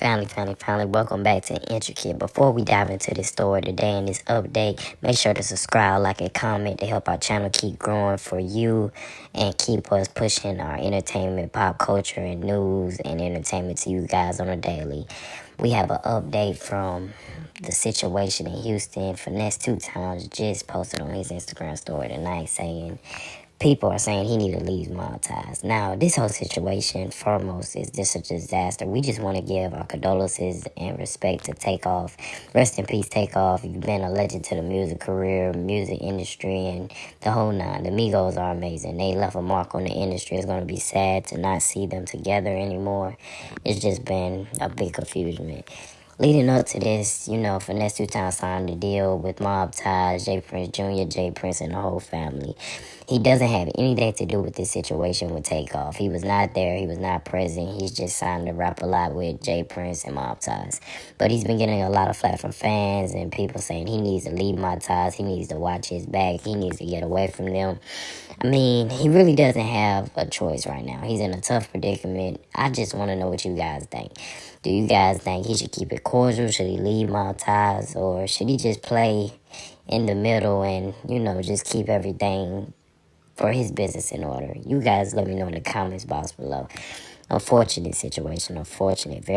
Family, family, family, welcome back to Intricate. Before we dive into this story today and this update, make sure to subscribe, like, and comment to help our channel keep growing for you and keep us pushing our entertainment, pop culture, and news and entertainment to you guys on a daily. We have an update from the situation in Houston. Finesse2Tymes just posted on his Instagram story tonight saying people are saying he need to leave mob ties. Now, this whole situation, foremost, is just a disaster. We just want to give our condolences and respect to Takeoff. Rest in peace, Takeoff. You've been a legend to the music career, music industry, and the whole nine. The Migos are amazing. They left a mark on the industry. It's going to be sad to not see them together anymore. It's just been a big confusion. Leading up to this, you know, Finesse2Tymes signed a deal with Mob Ties, J. Prince Jr., J. Prince, and the whole family. He doesn't have anything to do with this situation with Takeoff. He was not there. He was not present. He's just signed to Rap-A-Lot with J. Prince and Mob Ties. But he's been getting a lot of flack from fans and people saying he needs to leave Mob Ties. He needs to watch his back. He needs to get away from them. I mean, he really doesn't have a choice right now. He's in a tough predicament. I just want to know what you guys think. Do you guys think he should keep it cordial? Should he leave Ties? Or should he just play in the middle and, you know, just keep everything for his business in order? You guys let me know in the comments box below. Unfortunate situation. Unfortunate. Very